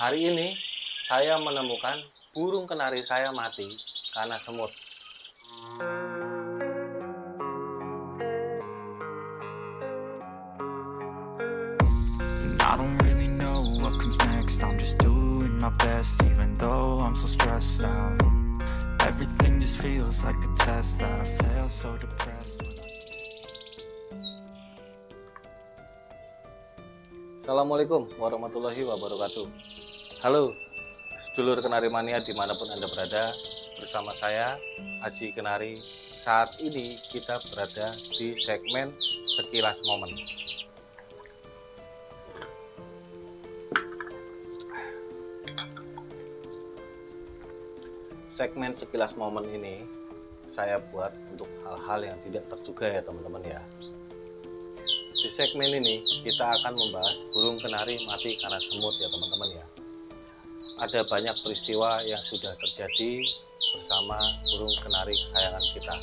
Hari ini saya menemukan burung kenari saya mati karena semut. I don't really know what comes next. I'm just doing my best, even though I'm so stressed out. Everything just feels like a test that I fail, so depressed. when I- Assalamualaikum warahmatullahi wabarakatuh. Halo, sedulur kenari mania di mana pun anda berada, bersama saya Aji Kenari. Saat ini kita berada di segmen sekilas momen. Segmen sekilas momen ini saya buat untuk hal-hal yang tidak terduga ya teman-teman ya. Di segmen ini kita akan membahas burung kenari mati karena semut ya teman-teman ya. Ada banyak peristiwa yang sudah terjadi bersama burung kenari kesayangan kita.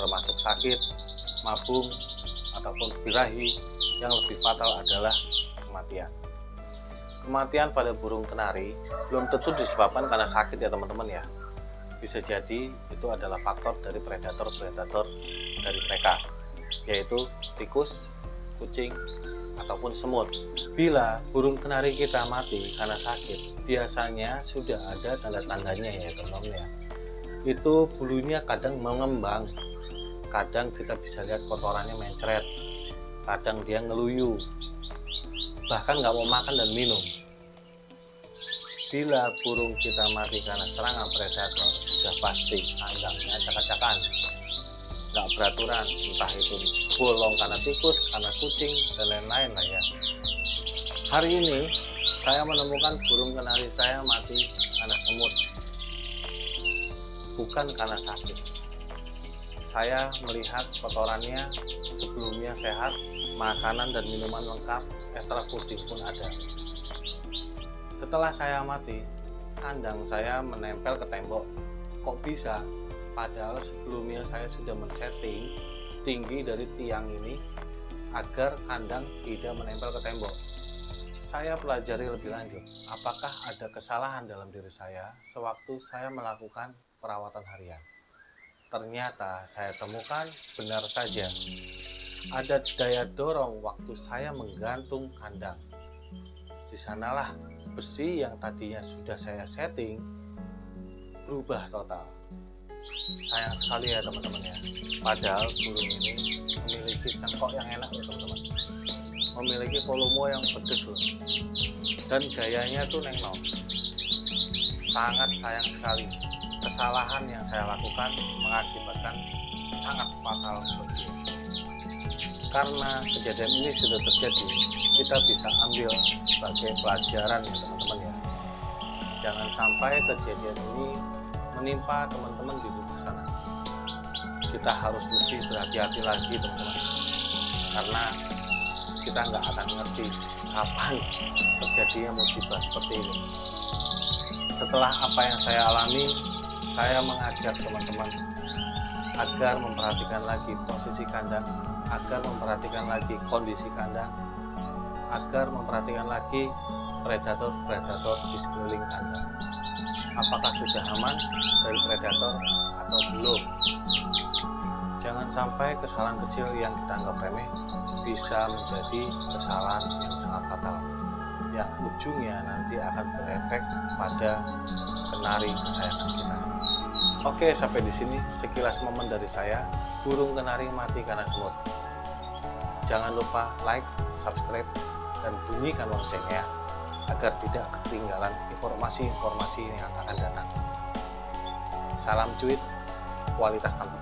Termasuk sakit, mabung, ataupun birahi yang lebih fatal adalah kematian. Kematian pada burung kenari belum tentu disebabkan karena sakit ya teman-teman ya. Bisa jadi itu adalah faktor dari predator-predator dari mereka yaitu tikus, kucing, ataupun semut. Bila burung kenari kita mati karena sakit, biasanya sudah ada tanda-tandanya ya teman-teman ya. Itu bulunya kadang mengembang, kadang kita bisa lihat kotorannya mencret, kadang dia ngeluyu, bahkan nggak mau makan dan minum. Bila burung kita mati karena serangan predator, sudah pasti kandangnya acak-acakan nggak beraturan entah itu bolong karena tikus karena kucing dan lain-lain lah ya. Hari ini saya menemukan burung kenari saya mati karena semut. Bukan karena sakit. Saya melihat kotorannya sebelumnya sehat makanan dan minuman lengkap ekstra puding pun ada. Setelah saya mati kandang saya menempel ke tembok. Kok bisa padahal sebelumnya saya sudah men-setting tinggi dari tiang ini agar kandang tidak menempel ke tembok. Saya pelajari lebih lanjut, apakah ada kesalahan dalam diri saya sewaktu saya melakukan perawatan harian. Ternyata saya temukan benar saja ada daya dorong waktu saya menggantung kandang. Di sanalah besi yang tadinya sudah saya setting berubah total sekali ya teman-teman ya. Padahal burung ini memiliki cengkok yang enak ya teman-teman. Memiliki volume yang pedes loh. Dan gayanya tuh nengno sangat sayang sekali. Kesalahan yang saya lakukan mengakibatkan sangat fatal bagi dia. Karena kejadian ini sudah terjadi kita bisa ambil sebagai pelajaran ya teman-teman ya. Jangan sampai kejadian ini menimpa teman-teman di luar sana. Kita harus lebih berhati-hati lagi teman-teman, karena kita nggak akan ngerti kapan terjadinya musibah seperti ini. Setelah apa yang saya alami, saya mengajak teman-teman agar memperhatikan lagi posisi kandang, agar memperhatikan lagi kondisi kandang, agar memperhatikan lagi predator-predator di sekeliling kandang apakah sudah aman dari predator atau belum. Sampai kesalahan kecil yang kita anggap remeh bisa menjadi kesalahan yang sangat fatal yang ujungnya nanti akan berefek pada kenari kesayangan kita. Oke, sampai di sini sekilas momen dari saya. Burung kenari mati karena semut. Jangan lupa like, subscribe, dan bunyikan loncengnya agar tidak ketinggalan informasi-informasi yang akan datang. Salam cuit, kualitas tanpa